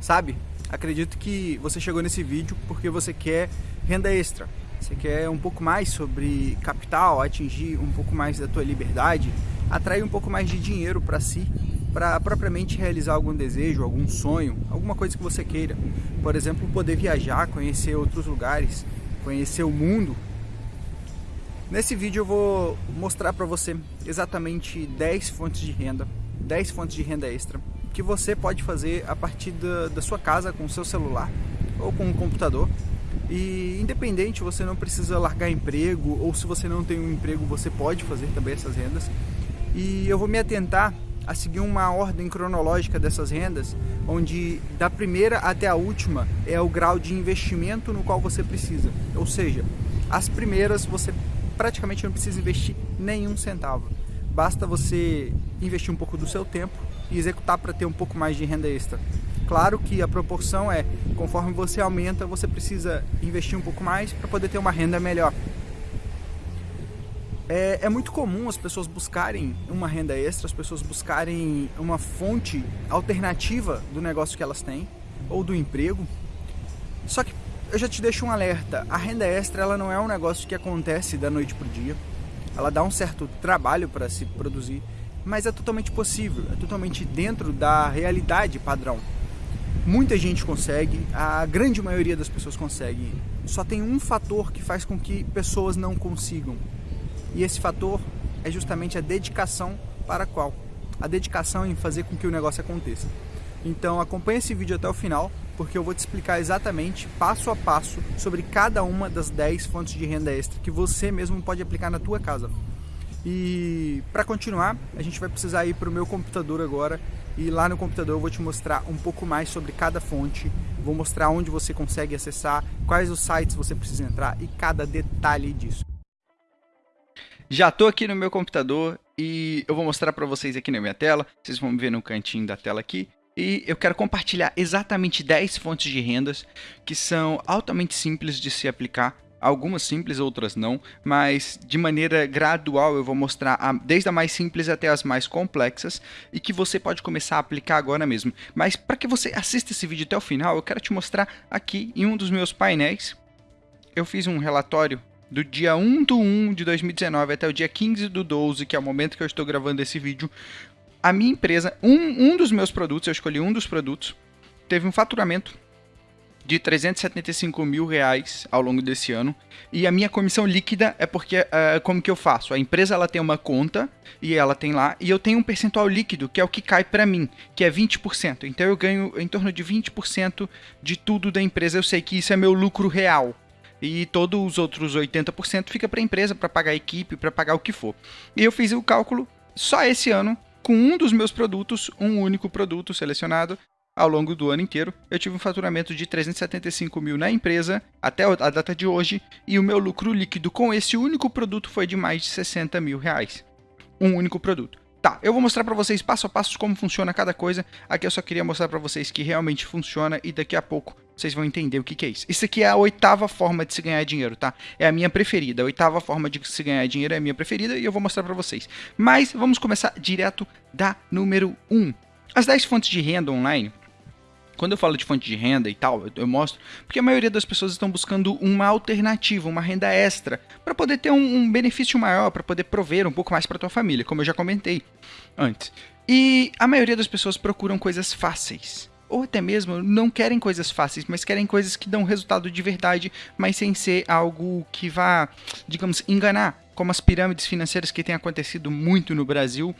Sabe? Acredito que você chegou nesse vídeo porque você quer renda extra. Você quer um pouco mais sobre capital, atingir um pouco mais da tua liberdade, atrair um pouco mais de dinheiro para si, para propriamente realizar algum desejo, algum sonho, alguma coisa que você queira. Por exemplo, poder viajar, conhecer outros lugares, conhecer o mundo. Nesse vídeo eu vou mostrar para você exatamente 10 fontes de renda, 10 fontes de renda extra que você pode fazer a partir da, da sua casa com o seu celular ou com um computador. E independente, você não precisa largar emprego ou se você não tem um emprego, você pode fazer também essas rendas. E eu vou me atentar a seguir uma ordem cronológica dessas rendas, onde da primeira até a última é o grau de investimento no qual você precisa. Ou seja, as primeiras você praticamente não precisa investir nenhum centavo. Basta você investir um pouco do seu tempo e executar para ter um pouco mais de renda extra. Claro que a proporção é, conforme você aumenta, você precisa investir um pouco mais para poder ter uma renda melhor. É, é, muito comum as pessoas buscarem uma renda extra, as pessoas buscarem uma fonte alternativa do negócio que elas têm ou do emprego. Só que eu já te deixo um alerta, a renda extra ela não é um negócio que acontece da noite para o dia. Ela dá um certo trabalho para se produzir mas é totalmente possível, é totalmente dentro da realidade padrão. Muita gente consegue, a grande maioria das pessoas consegue. Só tem um fator que faz com que pessoas não consigam. E esse fator é justamente a dedicação para qual? A dedicação em fazer com que o negócio aconteça. Então acompanhe esse vídeo até o final, porque eu vou te explicar exatamente, passo a passo, sobre cada uma das 10 fontes de renda extra que você mesmo pode aplicar na tua casa. E para continuar, a gente vai precisar ir para o meu computador agora. E lá no computador eu vou te mostrar um pouco mais sobre cada fonte, vou mostrar onde você consegue acessar, quais os sites você precisa entrar e cada detalhe disso. Já estou aqui no meu computador e eu vou mostrar para vocês aqui na minha tela, vocês vão ver no cantinho da tela aqui, e eu quero compartilhar exatamente 10 fontes de rendas que são altamente simples de se aplicar algumas simples, outras não, mas de maneira gradual eu vou mostrar a, desde a mais simples até as mais complexas e que você pode começar a aplicar agora mesmo. Mas para que você assista esse vídeo até o final, eu quero te mostrar aqui em um dos meus painéis. Eu fiz um relatório do dia 1 do 1 de 2019 até o dia 15 do 12, que é o momento que eu estou gravando esse vídeo. A minha empresa, um, um dos meus produtos, eu escolhi um dos produtos, teve um faturamento de 375 mil reais ao longo desse ano. E a minha comissão líquida é porque, uh, como que eu faço? A empresa ela tem uma conta e ela tem lá, e eu tenho um percentual líquido, que é o que cai para mim, que é 20%. Então eu ganho em torno de 20% de tudo da empresa. Eu sei que isso é meu lucro real. E todos os outros 80% fica para a empresa, para pagar a equipe, para pagar o que for. E eu fiz o cálculo só esse ano com um dos meus produtos, um único produto selecionado, ao longo do ano inteiro, eu tive um faturamento de 375 mil na empresa até a data de hoje e o meu lucro líquido com esse único produto foi de mais de 60 mil reais. Um único produto. Tá, eu vou mostrar para vocês passo a passo como funciona cada coisa. Aqui eu só queria mostrar para vocês que realmente funciona e daqui a pouco vocês vão entender o que, que, é isso. Isso aqui é a oitava forma de se ganhar dinheiro, tá? É a minha preferida. A oitava forma de se ganhar dinheiro é a minha preferida e eu vou mostrar para vocês. Mas vamos começar direto da número 1. As 10 fontes de renda online quando eu falo de fonte de renda e tal, eu, eu mostro, porque a maioria das pessoas estão buscando uma alternativa, uma renda extra, para poder ter um, um benefício maior, para poder prover um pouco mais para tua família, como eu já comentei antes. E a maioria das pessoas procuram coisas fáceis. Ou até mesmo não querem coisas fáceis, mas querem coisas que dão resultado de verdade, mas sem ser algo que vá, digamos, enganar como as pirâmides financeiras que têm acontecido muito no Brasil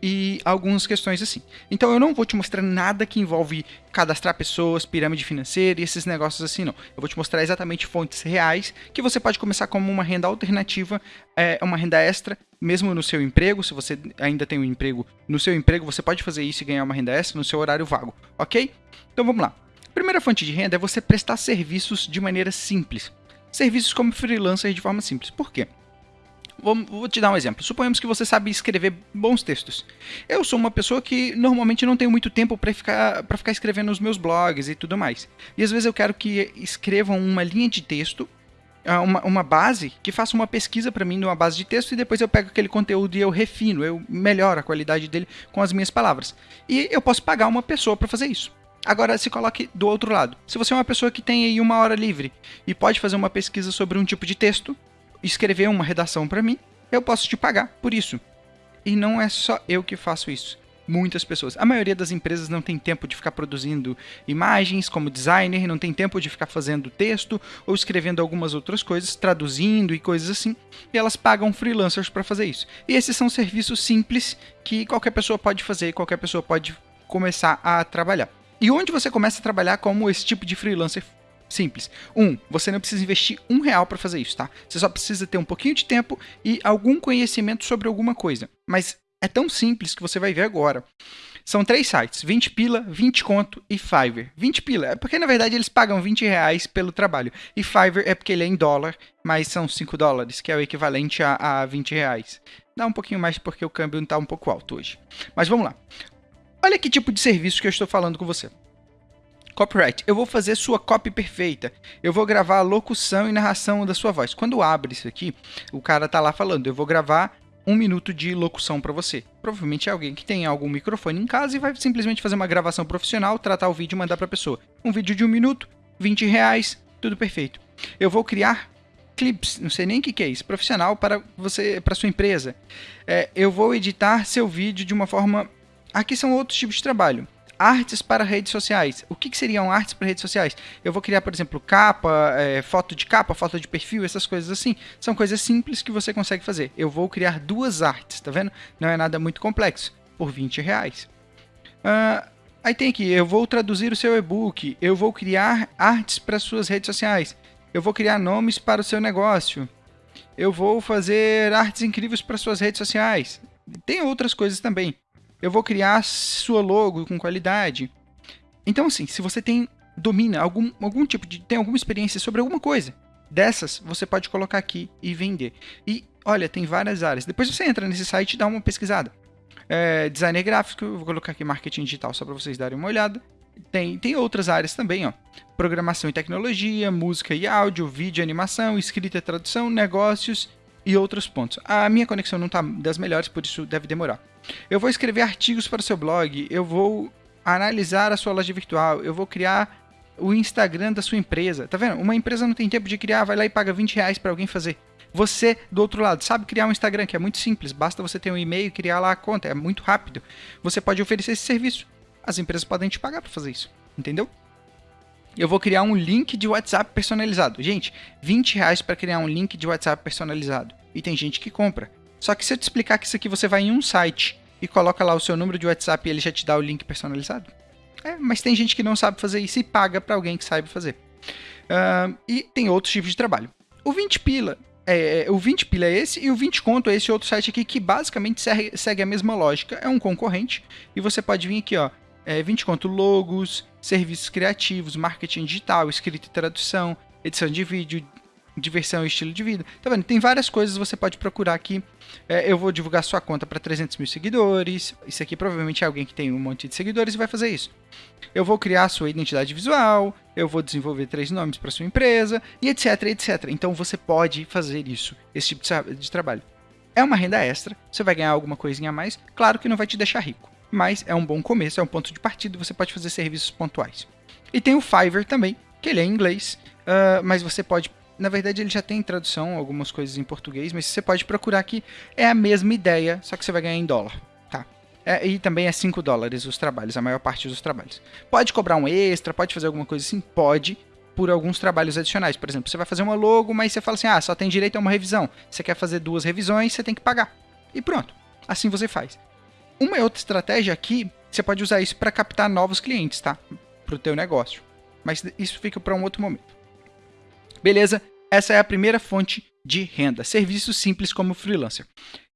e algumas questões assim. Então eu não vou te mostrar nada que envolve cadastrar pessoas, pirâmide financeira e esses negócios assim, não. Eu vou te mostrar exatamente fontes reais que você pode começar como uma renda alternativa, é, uma renda extra, mesmo no seu emprego. Se você ainda tem um emprego, no seu emprego você pode fazer isso e ganhar uma renda extra no seu horário vago, ok? Então vamos lá. primeira fonte de renda é você prestar serviços de maneira simples. Serviços como freelancer de forma simples. Por quê? Vou, te dar um exemplo. Suponhamos que você sabe escrever bons textos. Eu sou uma pessoa que normalmente não tenho muito tempo para ficar, ficar escrevendo os meus blogs e tudo mais. E às vezes eu quero que escrevam uma linha de texto, ah, uma, uma base, que faça uma pesquisa para mim numa base de texto e depois eu pego aquele conteúdo e eu refino, eu melhoro a qualidade dele com as minhas palavras. E eu posso pagar uma pessoa para fazer isso. Agora, se coloque do outro lado. Se você é uma pessoa que tem aí uma hora livre e pode fazer uma pesquisa sobre um tipo de texto, escrever uma redação para mim, eu posso te pagar por isso. E não é só eu que faço isso muitas pessoas. A maioria das empresas não tem tempo de ficar produzindo imagens como designer, não tem tempo de ficar fazendo texto ou escrevendo algumas outras coisas, traduzindo e coisas assim, e elas pagam freelancers para fazer isso. E esses são serviços simples que qualquer pessoa pode fazer, qualquer pessoa pode começar a trabalhar. E onde você começa a trabalhar como esse tipo de freelancer Simples. Um, você não precisa investir um real para fazer isso, tá? Você só precisa ter um pouquinho de tempo e algum conhecimento sobre alguma coisa. Mas é tão simples que você vai ver agora. São três sites, 20 pila, 20 conto e Fiverr. 20 pila é porque na verdade eles pagam 20 reais pelo trabalho. E Fiverr é porque ele é em dólar, mas são 5 dólares, que é o equivalente a, a 20 reais. Dá um pouquinho mais porque o câmbio está um pouco alto hoje. Mas vamos lá. Olha que tipo de serviço que eu estou falando com você. Copyright. Eu vou fazer sua copy perfeita. Eu vou gravar a locução e narração da sua voz. Quando abre isso aqui, o cara tá lá falando, eu vou gravar um minuto de locução para você. Provavelmente é alguém que tem algum microfone em casa e vai simplesmente fazer uma gravação profissional, tratar o vídeo e mandar para pessoa. Um vídeo de um minuto, 20 reais, tudo perfeito. Eu vou criar clips, não sei nem o que, que é isso, profissional para você, para sua empresa. É, eu vou editar seu vídeo de uma forma. Aqui são outros tipos de trabalho artes para redes sociais. O que, que, seriam artes para redes sociais? Eu vou criar, por exemplo, capa, é, foto de capa, foto de perfil, essas coisas assim. São coisas simples que você consegue fazer. Eu vou criar duas artes, tá vendo? Não é nada muito complexo, por 20 reais. Uh, aí tem aqui, eu vou traduzir o seu e-book, eu vou criar artes para suas redes sociais, eu vou criar nomes para o seu negócio, eu vou fazer artes incríveis para suas redes sociais. Tem outras coisas também eu vou criar sua logo com qualidade. Então, assim, se você tem domina algum, algum tipo de tem alguma experiência sobre alguma coisa dessas, você pode colocar aqui e vender. E olha, tem várias áreas. Depois você entra nesse site e dá uma pesquisada. É, designer gráfico, vou colocar aqui marketing digital só para vocês darem uma olhada. Tem, tem outras áreas também, ó. Programação e tecnologia, música e áudio, vídeo e animação, escrita e tradução, negócios e outros pontos. A minha conexão não está das melhores, por isso deve demorar. Eu vou escrever artigos para o seu blog, eu vou analisar a sua loja virtual, eu vou criar o Instagram da sua empresa. Tá vendo? Uma empresa não tem tempo de criar, vai lá e paga 20 reais para alguém fazer. Você, do outro lado, sabe criar um Instagram, que é muito simples, basta você ter um e-mail e criar lá a conta, é muito rápido. Você pode oferecer esse serviço. As empresas podem te pagar para fazer isso, entendeu? Eu vou criar um link de WhatsApp personalizado. Gente, 20 reais para criar um link de WhatsApp personalizado. E tem gente que compra. Só que se eu te explicar que isso aqui você vai em um site e coloca lá o seu número de WhatsApp e ele já te dá o link personalizado. É, mas tem gente que não sabe fazer isso e paga para alguém que saiba fazer. Uh, e tem outros tipos de trabalho. O 20 pila é, o 20 pila é esse e o 20 conto é esse outro site aqui que basicamente segue, segue a mesma lógica. É um concorrente e você pode vir aqui, ó, é, 20 conto logos, serviços criativos, marketing digital, escrita e tradução, edição de vídeo, diversão e estilo de vida. Tá vendo? Tem várias coisas você pode procurar aqui. É, eu vou divulgar sua conta para 300 mil seguidores. Isso aqui provavelmente é alguém que tem um monte de seguidores e vai fazer isso. Eu vou criar sua identidade visual. Eu vou desenvolver três nomes para sua empresa e etc, etc. Então você pode fazer isso, esse tipo de trabalho. É uma renda extra. Você vai ganhar alguma coisinha a mais. Claro que não vai te deixar rico, mas é um bom começo, é um ponto de partida. Você pode fazer serviços pontuais. E tem o Fiverr também, que ele é em inglês, uh, mas você pode na verdade, ele já tem tradução, algumas coisas em português, mas você pode procurar aqui. É a mesma ideia, só que você vai ganhar em dólar. Tá? É, e também é 5 dólares os trabalhos, a maior parte dos trabalhos. Pode cobrar um extra, pode fazer alguma coisa assim? Pode, por alguns trabalhos adicionais. Por exemplo, você vai fazer uma logo, mas você fala assim: ah, só tem direito a uma revisão. Você quer fazer duas revisões, você tem que pagar. E pronto. Assim você faz. Uma outra estratégia aqui, você pode usar isso para captar novos clientes, tá? Para o teu negócio. Mas isso fica para um outro momento. Beleza? Essa é a primeira fonte de renda. Serviços simples como freelancer.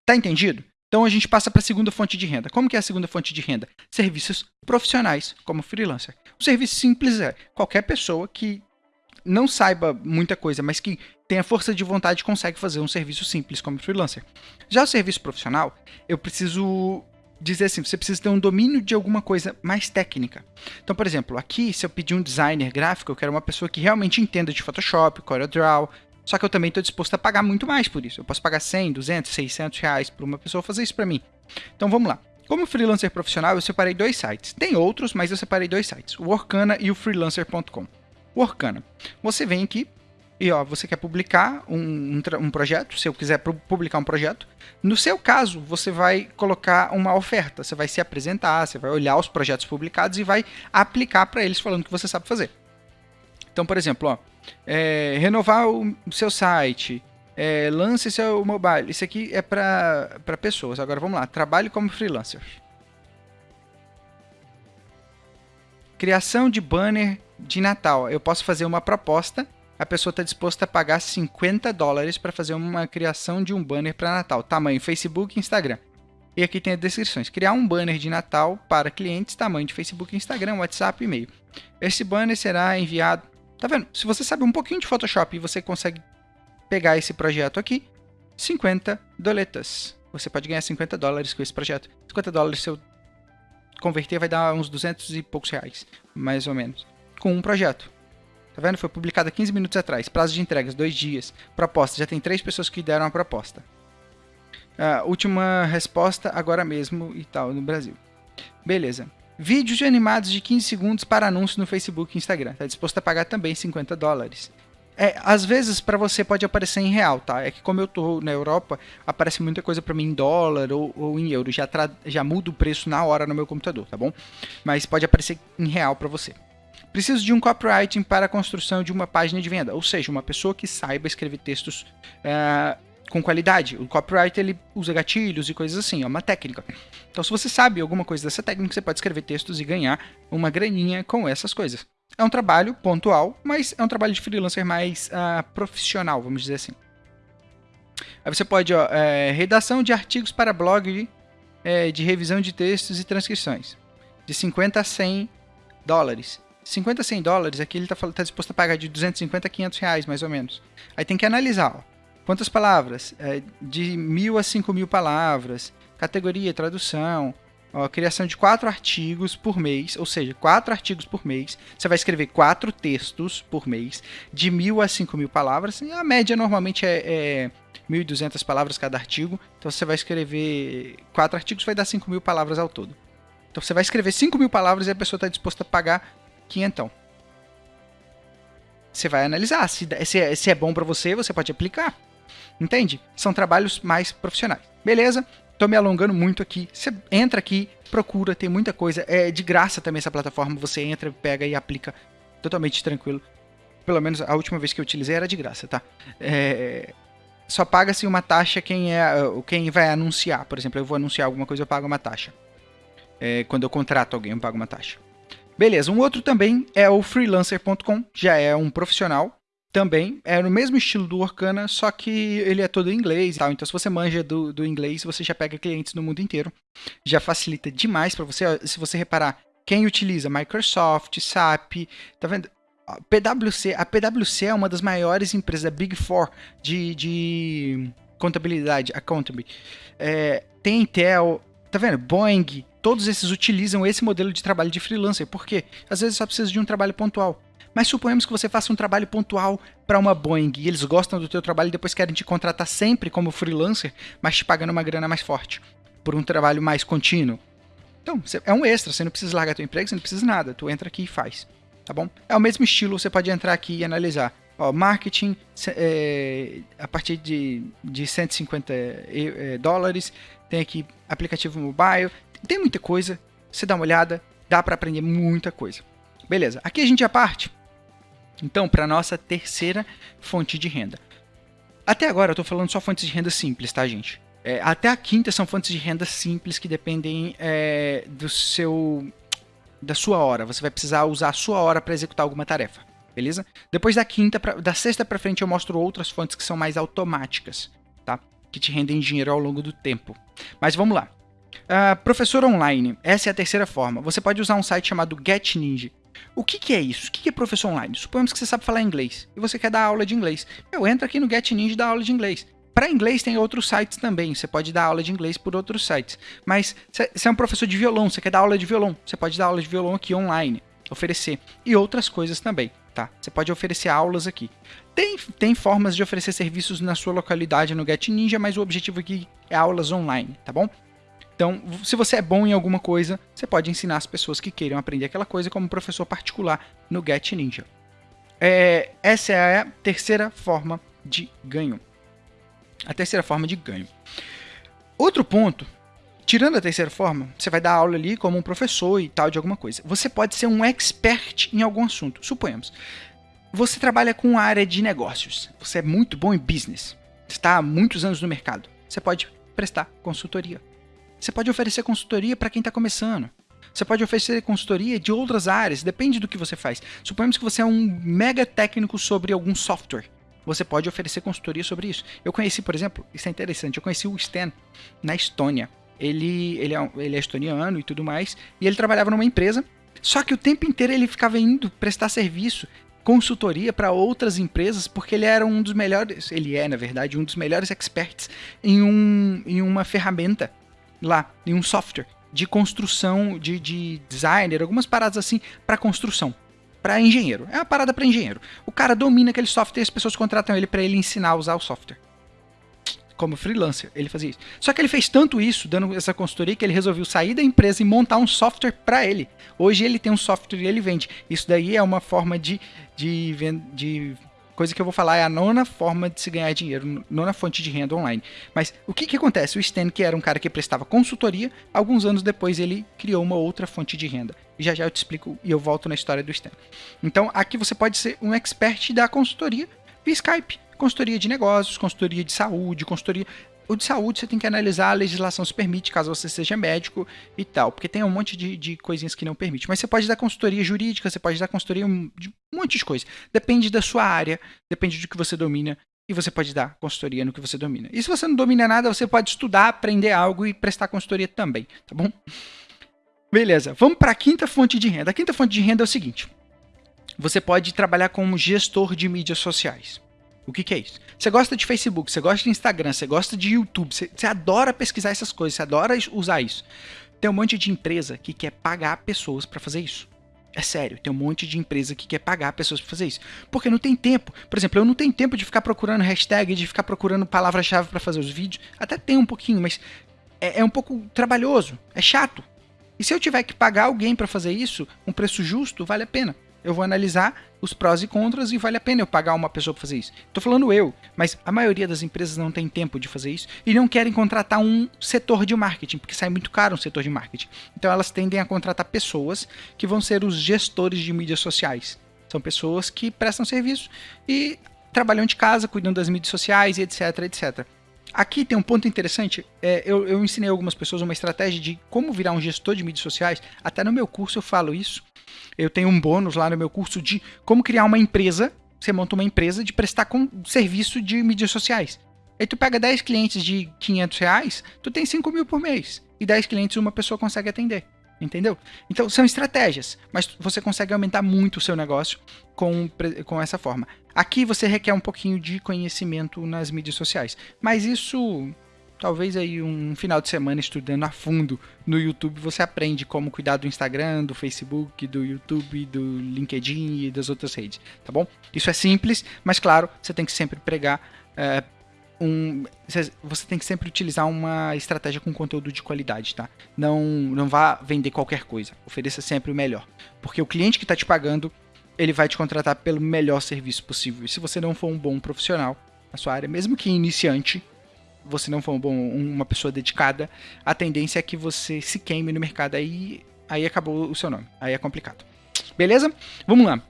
Tá entendido? Então a gente passa para a segunda fonte de renda. Como que é a segunda fonte de renda? Serviços profissionais como freelancer. O serviço simples é qualquer pessoa que não saiba muita coisa, mas que tenha força de vontade consegue fazer um serviço simples como freelancer. Já o serviço profissional, eu preciso dizer assim, você precisa ter um domínio de alguma coisa mais técnica. Então, por exemplo, aqui, se eu pedir um designer gráfico, eu quero uma pessoa que realmente entenda de Photoshop, CorelDRAW, só que eu também estou disposto a pagar muito mais por isso. Eu posso pagar 100, 200, 600 reais por uma pessoa fazer isso para mim. Então, vamos lá. Como freelancer profissional, eu separei dois sites. Tem outros, mas eu separei dois sites: o Workana e o freelancer.com. Workana. Você vem aqui e ó, você quer publicar um, um, um, projeto, se eu quiser publicar um projeto. No seu caso, você vai colocar uma oferta, você vai se apresentar, você vai olhar os projetos publicados e vai aplicar para eles falando que você sabe fazer. Então, por exemplo, ó, é, renovar o seu site, é, lance seu mobile. Isso aqui é para pessoas. Agora vamos lá. Trabalhe como freelancer. Criação de banner de Natal. Eu posso fazer uma proposta. A pessoa está disposta a pagar 50 dólares para fazer uma criação de um banner para Natal. Tamanho Facebook e Instagram. E aqui tem as descrições. Criar um banner de Natal para clientes, tamanho de Facebook, Instagram, WhatsApp e e-mail. Esse banner será enviado. Tá vendo? Se você sabe um pouquinho de Photoshop e você consegue pegar esse projeto aqui, 50 doletas. Você pode ganhar 50 dólares com esse projeto. 50 dólares, se eu converter, vai dar uns 200 e poucos reais, mais ou menos, com um projeto. Tá vendo? Foi publicado há 15 minutos atrás. Prazo de entregas, dois dias. Proposta, já tem três pessoas que deram a proposta. Uh, última resposta agora mesmo e tal, no Brasil. Beleza. Vídeos animados de 15 segundos para anúncio no Facebook e Instagram. Está disposto a pagar também 50 dólares. É, às vezes para você pode aparecer em real, tá? É que como eu tô na Europa, aparece muita coisa para mim em dólar ou, ou em euro. Já, já muda o preço na hora no meu computador, tá bom? Mas pode aparecer em real para você. Preciso de um copywriting para a construção de uma página de venda, ou seja, uma pessoa que saiba escrever textos uh, com qualidade. O copywriter ele usa gatilhos e coisas assim, é uma técnica. Então, se você sabe alguma coisa dessa técnica, você pode escrever textos e ganhar uma graninha com essas coisas. É um trabalho pontual, mas é um trabalho de freelancer mais uh, profissional, vamos dizer assim. Aí você pode, ó, é, redação de artigos para blog é, de revisão de textos e transcrições. De 50 a 100 dólares. 50 a 100 dólares, aqui ele está tá disposto a pagar de 250 a 500 reais, mais ou menos. Aí tem que analisar, ó, quantas palavras? É, de mil a 5 mil palavras, categoria, tradução, Ó, criação de quatro artigos por mês, ou seja, quatro artigos por mês. Você vai escrever quatro textos por mês, de mil a cinco mil palavras. A média normalmente é, é 1.200 palavras cada artigo. Então você vai escrever quatro artigos, vai dar 5 mil palavras ao todo. Então você vai escrever 5 mil palavras e a pessoa está disposta a pagar quinhentão. Você vai analisar se, se, é, se é bom para você, você pode aplicar. Entende? São trabalhos mais profissionais. Beleza? Tô me alongando muito aqui. Você entra aqui, procura, tem muita coisa. É de graça também essa plataforma. Você entra, pega e aplica totalmente tranquilo. Pelo menos a última vez que eu utilizei era de graça, tá? É... Só paga-se uma taxa quem é quem vai anunciar. Por exemplo, eu vou anunciar alguma coisa, eu pago uma taxa. É... Quando eu contrato alguém, eu pago uma taxa. Beleza, um outro também é o freelancer.com, já é um profissional também é no mesmo estilo do Orkana, só que ele é todo em inglês e tal. Então, se você manja do, do inglês, você já pega clientes no mundo inteiro. Já facilita demais para você. Se você reparar, quem utiliza Microsoft, SAP, tá vendo? PwC, a PwC é uma das maiores empresas, a Big Four de, de contabilidade, accountability. É, tem Intel, tá vendo? Boeing, todos esses utilizam esse modelo de trabalho de freelancer. Por quê? Às vezes só precisa de um trabalho pontual. Mas suponhamos que você faça um trabalho pontual para uma Boeing e eles gostam do teu trabalho e depois querem te contratar sempre como freelancer, mas te pagando uma grana mais forte por um trabalho mais contínuo. Então, é um extra, você não precisa largar teu emprego, você não precisa nada, tu entra aqui e faz, tá bom? É o mesmo estilo, você pode entrar aqui e analisar. Ó, marketing é, a partir de, de 150 é, dólares, tem aqui aplicativo mobile, tem muita coisa, você dá uma olhada, dá para aprender muita coisa. Beleza, aqui a gente já parte então, para nossa terceira fonte de renda. Até agora eu estou falando só fontes de renda simples, tá, gente? É, até a quinta são fontes de renda simples que dependem é, do seu da sua hora. Você vai precisar usar a sua hora para executar alguma tarefa, beleza? Depois da quinta, pra, da sexta para frente eu mostro outras fontes que são mais automáticas, tá? Que te rendem dinheiro ao longo do tempo. Mas vamos lá. Uh, professor online, essa é a terceira forma. Você pode usar um site chamado GetNinja. O que, que é isso? O que, que é professor online? Suponhamos que você sabe falar inglês e você quer dar aula de inglês. Eu entro aqui no Get Ninja e dá aula de inglês. Para inglês tem outros sites também, você pode dar aula de inglês por outros sites. Mas você é um professor de violão, você quer dar aula de violão, você pode dar aula de violão aqui online, oferecer. E outras coisas também, tá? Você pode oferecer aulas aqui. Tem, tem formas de oferecer serviços na sua localidade no Get Ninja, mas o objetivo aqui é aulas online, tá bom? Então, se você é bom em alguma coisa, você pode ensinar as pessoas que queiram aprender aquela coisa como professor particular no Get Ninja. É, essa é a terceira forma de ganho. A terceira forma de ganho. Outro ponto, tirando a terceira forma, você vai dar aula ali como um professor e tal de alguma coisa. Você pode ser um expert em algum assunto. Suponhamos, você trabalha com a área de negócios. Você é muito bom em business. Está há muitos anos no mercado. Você pode prestar consultoria. Você pode oferecer consultoria para quem está começando. Você pode oferecer consultoria de outras áreas, depende do que você faz. Suponhamos que você é um mega técnico sobre algum software. Você pode oferecer consultoria sobre isso. Eu conheci, por exemplo, isso é interessante, eu conheci o Stan na Estônia. Ele, ele, é, ele é estoniano e tudo mais, e ele trabalhava numa empresa, só que o tempo inteiro ele ficava indo prestar serviço consultoria para outras empresas, porque ele era um dos melhores, ele é, na verdade, um dos melhores experts em, um, em uma ferramenta lá, em um software de construção, de, de designer, algumas paradas assim para construção. Para engenheiro. É uma parada para engenheiro. O cara domina aquele software e as pessoas contratam ele para ele ensinar a usar o software. Como freelancer, ele fazia isso. Só que ele fez tanto isso, dando essa consultoria, que ele resolveu sair da empresa e montar um software para ele. Hoje ele tem um software e ele vende. Isso daí é uma forma de, de, de coisa que eu vou falar é a nona forma de se ganhar dinheiro, nona fonte de renda online. Mas o que, que acontece? O Stan, que era um cara que prestava consultoria, alguns anos depois ele criou uma outra fonte de renda. E já já eu te explico e eu volto na história do Stan. Então aqui você pode ser um expert da consultoria via Skype. Consultoria de negócios, consultoria de saúde, consultoria o de saúde você tem que analisar a legislação se permite, caso você seja médico e tal, porque tem um monte de, de coisinhas que não permite. Mas você pode dar consultoria jurídica, você pode dar consultoria de um monte de coisa. Depende da sua área, depende do que você domina e você pode dar consultoria no que você domina. E se você não domina nada, você pode estudar, aprender algo e prestar consultoria também, tá bom? Beleza, vamos para a quinta fonte de renda. A quinta fonte de renda é o seguinte: você pode trabalhar como gestor de mídias sociais. O que, que, é isso? Você gosta de Facebook, você gosta de Instagram, você gosta de YouTube, você, você adora pesquisar essas coisas, você adora usar isso. Tem um monte de empresa que quer pagar pessoas para fazer isso. É sério, tem um monte de empresa que quer pagar pessoas para fazer isso. Porque não tem tempo. Por exemplo, eu não tenho tempo de ficar procurando hashtag, de ficar procurando palavra-chave para fazer os vídeos. Até tem um pouquinho, mas é, é um pouco trabalhoso, é chato. E se eu tiver que pagar alguém para fazer isso, um preço justo, vale a pena eu vou analisar os prós e contras e vale a pena eu pagar uma pessoa para fazer isso. Tô falando eu, mas a maioria das empresas não tem tempo de fazer isso e não querem contratar um setor de marketing, porque sai muito caro um setor de marketing. Então elas tendem a contratar pessoas que vão ser os gestores de mídias sociais. São pessoas que prestam serviço e trabalham de casa, cuidam das mídias sociais e etc, etc. Aqui tem um ponto interessante. É, eu, eu ensinei algumas pessoas uma estratégia de como virar um gestor de mídias sociais. Até no meu curso eu falo isso. Eu tenho um bônus lá no meu curso de como criar uma empresa. Você monta uma empresa de prestar com serviço de mídias sociais. Aí tu pega 10 clientes de 500 reais, tu tem 5 mil por mês. E 10 clientes uma pessoa consegue atender. Entendeu? Então são estratégias, mas você consegue aumentar muito o seu negócio com, com essa forma. Aqui você requer um pouquinho de conhecimento nas mídias sociais, mas isso talvez aí um final de semana estudando a fundo no YouTube você aprende como cuidar do Instagram, do Facebook, do YouTube, do LinkedIn e das outras redes, tá bom? Isso é simples, mas claro, você tem que sempre pregar é, um, você tem que sempre utilizar uma estratégia com conteúdo de qualidade, tá? Não, não vá vender qualquer coisa, ofereça sempre o melhor, porque o cliente que está te pagando ele vai te contratar pelo melhor serviço possível. E se você não for um bom profissional na sua área, mesmo que iniciante, você não for um bom, uma pessoa dedicada, a tendência é que você se queime no mercado. Aí, aí acabou o seu nome. Aí é complicado. Beleza? Vamos lá.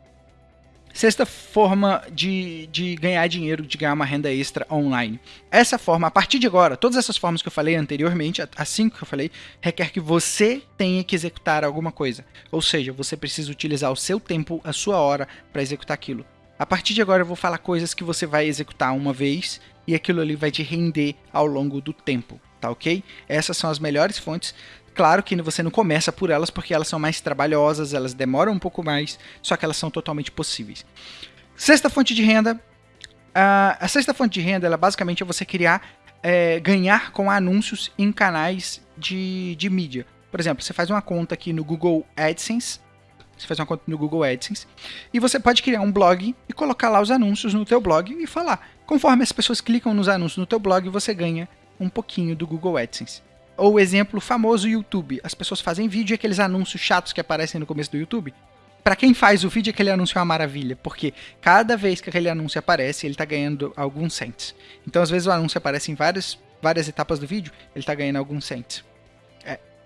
Sexta forma de, de ganhar dinheiro, de ganhar uma renda extra online. Essa forma, a partir de agora, todas essas formas que eu falei anteriormente, as cinco que eu falei, requer que você tenha que executar alguma coisa. Ou seja, você precisa utilizar o seu tempo, a sua hora, para executar aquilo. A partir de agora eu vou falar coisas que você vai executar uma vez e aquilo ali vai te render ao longo do tempo, tá ok? Essas são as melhores fontes. Claro que você não começa por elas porque elas são mais trabalhosas, elas demoram um pouco mais, só que elas são totalmente possíveis. Sexta fonte de renda. a sexta fonte de renda, ela basicamente é você criar, é, ganhar com anúncios em canais de, de mídia. Por exemplo, você faz uma conta aqui no Google AdSense, você faz uma conta no Google AdSense e você pode criar um blog e colocar lá os anúncios no teu blog e falar. Conforme as pessoas clicam nos anúncios no teu blog, você ganha um pouquinho do Google AdSense. ou exemplo famoso YouTube. As pessoas fazem vídeo e aqueles anúncios chatos que aparecem no começo do YouTube. Para quem faz o vídeo, aquele anúncio é uma maravilha, porque cada vez que aquele anúncio aparece, ele tá ganhando alguns cents. Então, às vezes o anúncio aparece em várias, várias etapas do vídeo, ele tá ganhando alguns cents.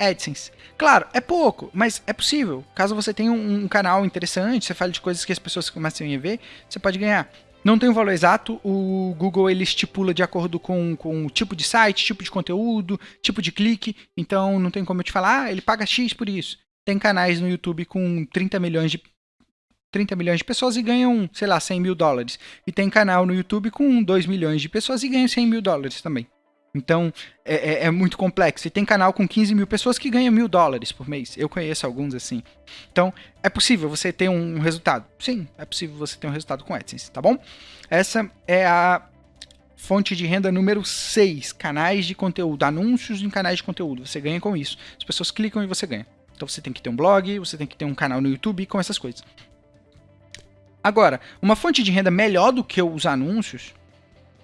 AdSense. Claro, é pouco, mas é possível. Caso você tenha um, um canal interessante, você fale de coisas que as pessoas começam a ver, você pode ganhar. Não tem um valor exato, o Google ele estipula de acordo com, com o tipo de site, tipo de conteúdo, tipo de clique, então não tem como eu te falar, ah, ele paga X por isso. Tem canais no YouTube com 30 milhões de 30 milhões de pessoas e ganham, sei lá, 100 mil dólares. E tem canal no YouTube com 2 milhões de pessoas e ganham 100 mil dólares também. Então, é, é, é, muito complexo. E tem canal com 15 mil pessoas que ganham mil dólares por mês. Eu conheço alguns assim. Então, é possível você ter um resultado. Sim, é possível você ter um resultado com AdSense, tá bom? Essa é a fonte de renda número 6. Canais de conteúdo. Anúncios em canais de conteúdo. Você ganha com isso. As pessoas clicam e você ganha. Então, você tem que ter um blog, você tem que ter um canal no YouTube com essas coisas. Agora, uma fonte de renda melhor do que os anúncios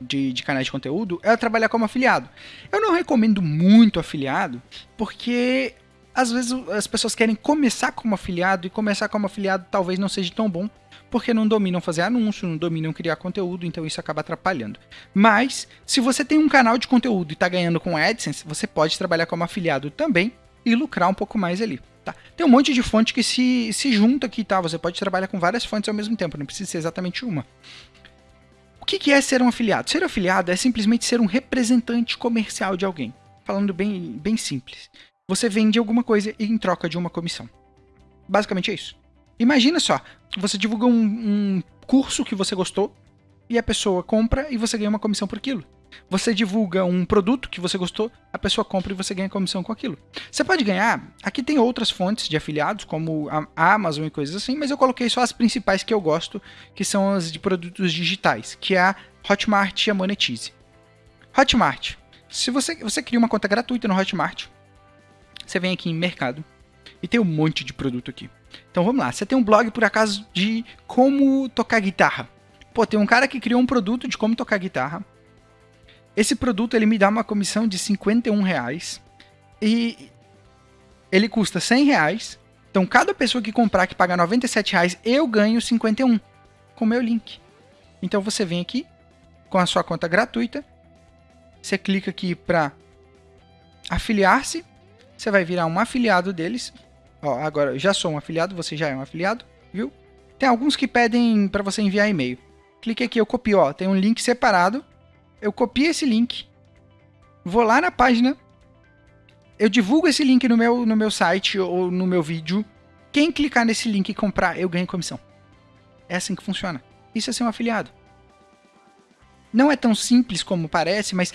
de, de canais de conteúdo é trabalhar como afiliado. Eu não recomendo muito afiliado, porque às vezes as pessoas querem começar como afiliado e começar como afiliado talvez não seja tão bom, porque não dominam fazer anúncio, não dominam criar conteúdo, então isso acaba atrapalhando. Mas, se você tem um canal de conteúdo e está ganhando com AdSense, você pode trabalhar como afiliado também e lucrar um pouco mais ali. Tá? Tem um monte de fonte que se, se junta aqui, tá? Você pode trabalhar com várias fontes ao mesmo tempo, não precisa ser exatamente uma que, que é ser um afiliado? Ser afiliado é simplesmente ser um representante comercial de alguém. Falando bem, bem simples. Você vende alguma coisa em troca de uma comissão. Basicamente é isso. Imagina só, você divulga um, um curso que você gostou e a pessoa compra e você ganha uma comissão por aquilo. Você divulga um produto que você gostou, a pessoa compra e você ganha comissão com aquilo. Você pode ganhar, aqui tem outras fontes de afiliados, como a Amazon e coisas assim, mas eu coloquei só as principais que eu gosto, que são as de produtos digitais, que é a Hotmart e a Monetize. Hotmart. Se você, você cria uma conta gratuita no Hotmart, você vem aqui em mercado e tem um monte de produto aqui. Então vamos lá, você tem um blog por acaso de como tocar guitarra. Pô, tem um cara que criou um produto de como tocar guitarra esse produto ele me dá uma comissão de 51 reais e ele custa 100 reais. Então cada pessoa que comprar que pagar 97 reais, eu ganho 51 com o meu link. Então você vem aqui com a sua conta gratuita, você clica aqui para afiliar-se, você vai virar um afiliado deles. Ó, agora eu já sou um afiliado, você já é um afiliado, viu? Tem alguns que pedem para você enviar e-mail. Clique aqui, eu copio, ó, tem um link separado eu copio esse link, vou lá na página, eu divulgo esse link no meu, no meu site ou no meu vídeo. Quem clicar nesse link e comprar, eu ganho comissão. É assim que funciona. Isso é ser um afiliado. Não é tão simples como parece, mas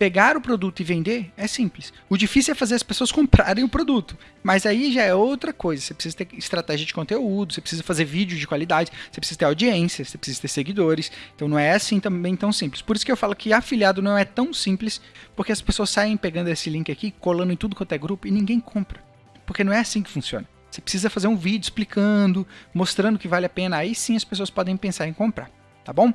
pegar o produto e vender é simples. O difícil é fazer as pessoas comprarem o produto. Mas aí já é outra coisa. Você precisa ter estratégia de conteúdo, você precisa fazer vídeo de qualidade, você precisa ter audiência, você precisa ter seguidores. Então não é assim também tão simples. Por isso que eu falo que afiliado não é tão simples, porque as pessoas saem pegando esse link aqui, colando em tudo quanto é grupo e ninguém compra. Porque não é assim que funciona. Você precisa fazer um vídeo explicando, mostrando que vale a pena. Aí sim as pessoas podem pensar em comprar. Tá bom?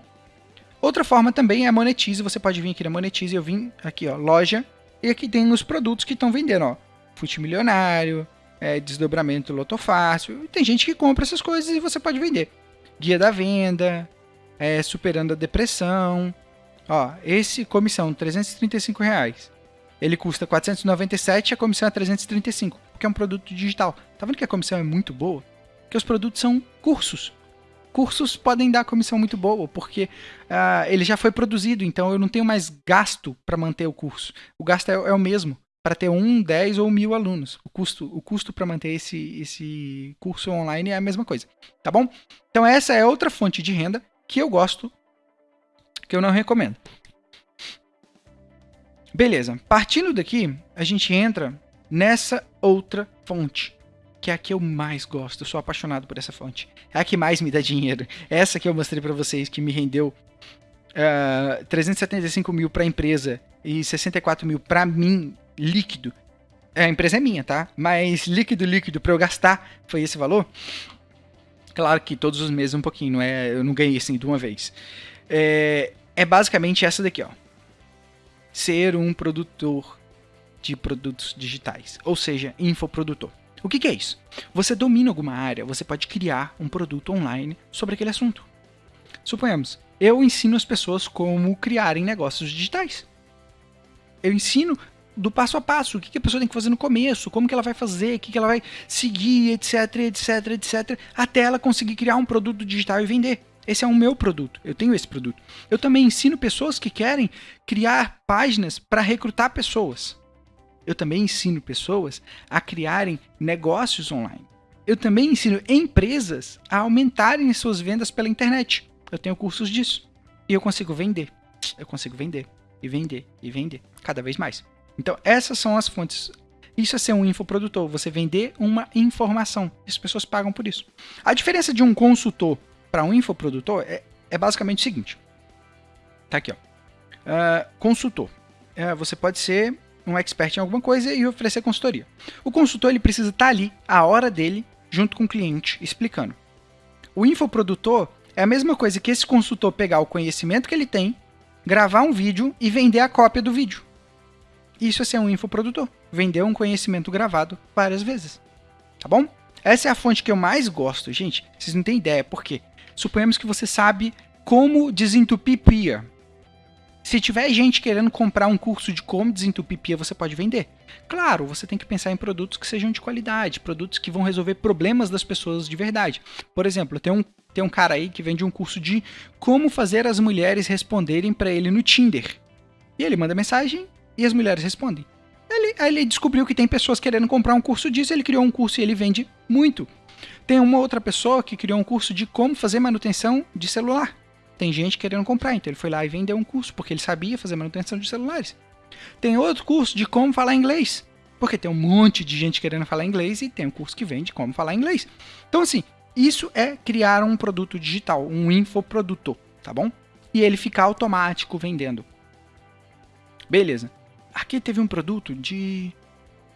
Outra forma também é a Monetize. Você pode vir aqui na Monetize. Eu vim aqui, ó, loja. E aqui tem os produtos que estão vendendo, ó. Fute milionário, é, desdobramento loto fácil. Tem gente que compra essas coisas e você pode vender. Guia da venda, é, superando a depressão. Ó, esse comissão, 335 reais. Ele custa 497 e a comissão é 335, porque é um produto digital. Tá vendo que a comissão é muito boa? Porque os produtos são cursos cursos podem dar comissão muito boa, porque uh, ele já foi produzido, então eu não tenho mais gasto para manter o curso. O gasto é, é o mesmo para ter um, dez ou mil alunos. O custo, o custo para manter esse, esse curso online é a mesma coisa, tá bom? Então essa é outra fonte de renda que eu gosto, que eu não recomendo. Beleza, partindo daqui, a gente entra nessa outra fonte, que é a que eu mais gosto. Eu sou apaixonado por essa fonte. É a que mais me dá dinheiro. Essa que eu mostrei para vocês, que me rendeu uh, 375 mil para a empresa e 64 mil para mim, líquido. A empresa é minha, tá? Mas líquido, líquido para eu gastar foi esse valor. Claro que todos os meses um pouquinho, não é? Eu não ganhei assim de uma vez. É, é basicamente essa daqui, ó. Ser um produtor de produtos digitais, ou seja, infoprodutor. O que, que é isso? Você domina alguma área, você pode criar um produto online sobre aquele assunto. Suponhamos, eu ensino as pessoas como criarem negócios digitais. Eu ensino do passo a passo, o que, a pessoa tem que fazer no começo, como que ela vai fazer, o que, que ela vai seguir, etc, etc, etc, até ela conseguir criar um produto digital e vender. Esse é o meu produto, eu tenho esse produto. Eu também ensino pessoas que querem criar páginas para recrutar pessoas. Eu também ensino pessoas a criarem negócios online. Eu também ensino empresas a aumentarem suas vendas pela internet. Eu tenho cursos disso. E eu consigo vender. Eu consigo vender, e vender, e vender, cada vez mais. Então, essas são as fontes. Isso é ser um infoprodutor, você vender uma informação. As pessoas pagam por isso. A diferença de um consultor para um infoprodutor é, é basicamente o seguinte. Tá aqui, ó. Uh, consultor. Uh, você pode ser um expert em alguma coisa e oferecer consultoria. O consultor ele precisa estar tá ali, a hora dele, junto com o cliente, explicando. O infoprodutor é a mesma coisa que esse consultor pegar o conhecimento que ele tem, gravar um vídeo e vender a cópia do vídeo. Isso é ser um infoprodutor. Vender um conhecimento gravado várias vezes. Tá bom? Essa é a fonte que eu mais gosto, gente. Vocês não têm ideia, por quê? Suponhamos que você sabe como desentupir pia. Se tiver gente querendo comprar um curso de como desentupir pia, você pode vender. Claro, você tem que pensar em produtos que sejam de qualidade, produtos que vão resolver problemas das pessoas de verdade. Por exemplo, tem um, tem um cara aí que vende um curso de como fazer as mulheres responderem para ele no Tinder. E ele manda mensagem e as mulheres respondem. Ele, aí ele descobriu que tem pessoas querendo comprar um curso disso, ele criou um curso e ele vende muito. Tem uma outra pessoa que criou um curso de como fazer manutenção de celular. Tem gente querendo comprar, então ele foi lá e vendeu um curso, porque ele sabia fazer manutenção de celulares. Tem outro curso de como falar inglês, porque tem um monte de gente querendo falar inglês e tem um curso que vende como falar inglês. Então, assim, isso é criar um produto digital, um infoprodutor, tá bom? E ele ficar automático vendendo. Beleza. Aqui teve um produto de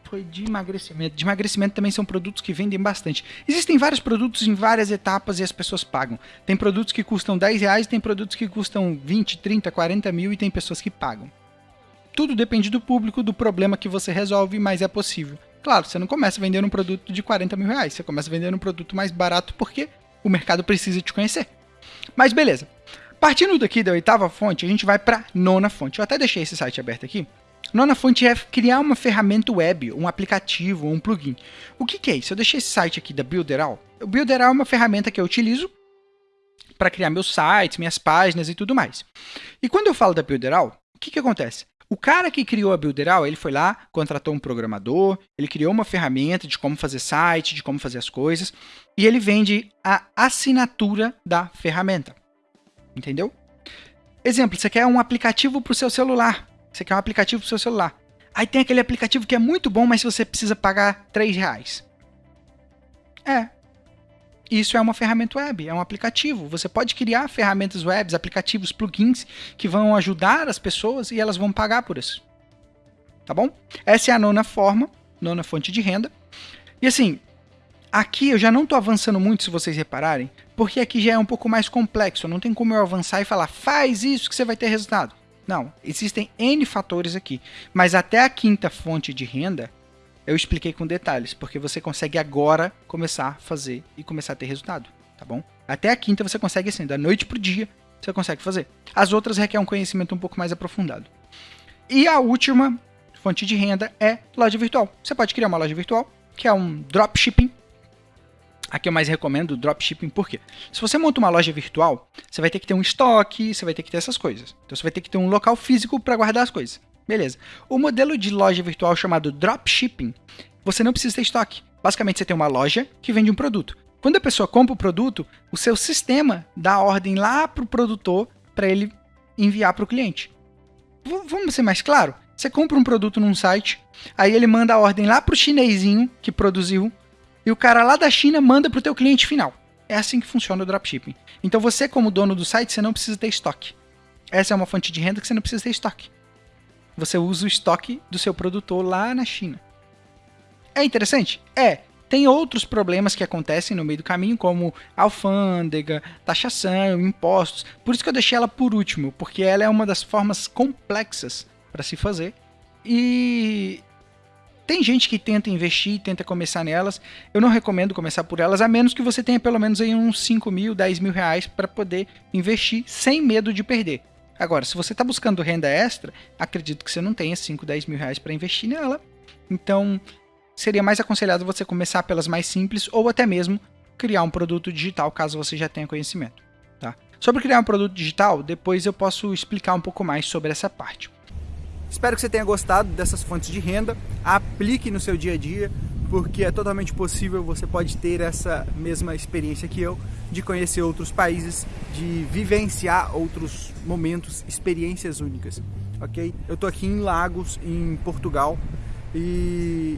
foi de emagrecimento. De emagrecimento também são produtos que vendem bastante. Existem vários produtos em várias etapas e as pessoas pagam. Tem produtos que custam 10 reais, tem produtos que custam 20, 30, 40 mil e tem pessoas que pagam. Tudo depende do público, do problema que você resolve, mas é possível. Claro, você não começa vendendo um produto de 40 mil reais, você começa vendendo um produto mais barato porque o mercado precisa te conhecer. Mas beleza. Partindo daqui da oitava fonte, a gente vai para nona fonte. Eu até deixei esse site aberto aqui Nona fonte é criar uma ferramenta web, um aplicativo um plugin. O que, que, é isso? Eu deixei esse site aqui da Builderal. O Builderal é uma ferramenta que eu utilizo para criar meus sites, minhas páginas e tudo mais. E quando eu falo da Builderal, o que, que acontece? O cara que criou a Builderal, ele foi lá, contratou um programador, ele criou uma ferramenta de como fazer site, de como fazer as coisas, e ele vende a assinatura da ferramenta. Entendeu? Exemplo, você quer um aplicativo para o seu celular. Você quer um aplicativo pro seu celular. Aí tem aquele aplicativo que é muito bom, mas você precisa pagar 3 reais. É. Isso é uma ferramenta web, é um aplicativo. Você pode criar ferramentas web, aplicativos, plugins que vão ajudar as pessoas e elas vão pagar por isso. Tá bom? Essa é a nona forma, nona fonte de renda. E assim, aqui eu já não estou avançando muito, se vocês repararem, porque aqui já é um pouco mais complexo. Não tem como eu avançar e falar, faz isso que você vai ter resultado. Não, existem N fatores aqui. Mas até a quinta fonte de renda, eu expliquei com detalhes, porque você consegue agora começar a fazer e começar a ter resultado, tá bom? Até a quinta você consegue assim, da noite pro dia, você consegue fazer. As outras requerem um conhecimento um pouco mais aprofundado. E a última fonte de renda é loja virtual. Você pode criar uma loja virtual, que é um dropshipping, Aqui eu mais recomendo o dropshipping, por quê? Se você monta uma loja virtual, você vai ter que ter um estoque, você vai ter que ter essas coisas. Então você vai ter que ter um local físico para guardar as coisas. Beleza. O modelo de loja virtual chamado dropshipping, você não precisa ter estoque. Basicamente você tem uma loja que vende um produto. Quando a pessoa compra o produto, o seu sistema dá a ordem lá para o produtor para ele enviar para o cliente. V vamos ser mais claro? Você compra um produto num site, aí ele manda a ordem lá para o chinesinho que produziu e o cara lá da China manda para o teu cliente final. É assim que funciona o dropshipping. Então você, como dono do site, você não precisa ter estoque. Essa é uma fonte de renda que você não precisa ter estoque. Você usa o estoque do seu produtor lá na China. É interessante? É. Tem outros problemas que acontecem no meio do caminho, como alfândega, taxação, impostos. Por isso que eu deixei ela por último, porque ela é uma das formas complexas para se fazer. E Tem gente que tenta investir, tenta começar nelas. Eu não recomendo começar por elas, a menos que você tenha pelo menos aí uns 5 mil, 10 mil reais para poder investir sem medo de perder. Agora, se você está buscando renda extra, acredito que você não tenha 5, 10 mil reais para investir nela. Então, seria mais aconselhado você começar pelas mais simples ou até mesmo criar um produto digital, caso você já tenha conhecimento. Tá? Sobre criar um produto digital, depois eu posso explicar um pouco mais sobre essa parte. Espero que você tenha gostado dessas fontes de renda. Aplique no seu dia a dia, porque é totalmente possível, você pode ter essa mesma experiência que eu, de conhecer outros países, de vivenciar outros momentos, experiências únicas, ok? Eu tô aqui em Lagos, em Portugal, e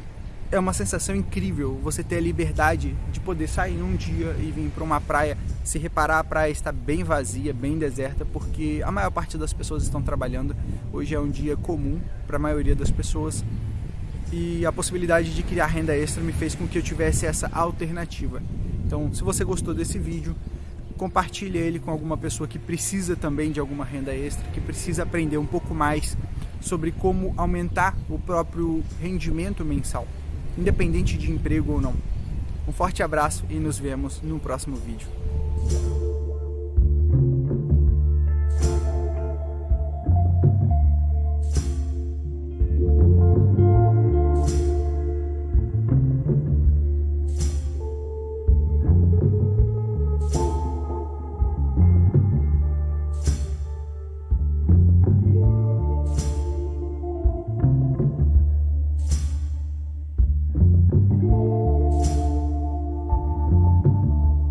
é uma sensação incrível você ter a liberdade de poder sair um dia e vir para uma praia. Se reparar, a praia está bem vazia, bem deserta, porque a maior parte das pessoas estão trabalhando. Hoje é um dia comum para a maioria das pessoas. E a possibilidade de criar renda extra me fez com que eu tivesse essa alternativa. Então, se você gostou desse vídeo, compartilhe ele com alguma pessoa que precisa também de alguma renda extra, que precisa aprender um pouco mais sobre como aumentar o próprio rendimento mensal independente de emprego ou não. Um forte abraço e nos vemos no próximo vídeo.